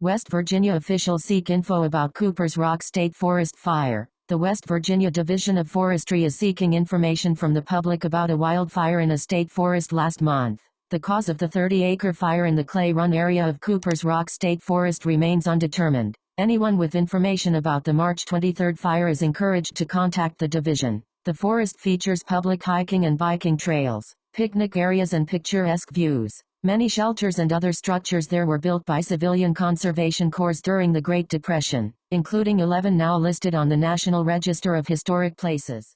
West Virginia officials seek info about Cooper's Rock State Forest fire. The West Virginia Division of Forestry is seeking information from the public about a wildfire in a state forest last month. The cause of the 30-acre fire in the Clay Run area of Cooper's Rock State Forest remains undetermined. Anyone with information about the March 23 fire is encouraged to contact the division. The forest features public hiking and biking trails, picnic areas and picturesque views. Many shelters and other structures there were built by civilian conservation corps during the Great Depression, including 11 now listed on the National Register of Historic Places.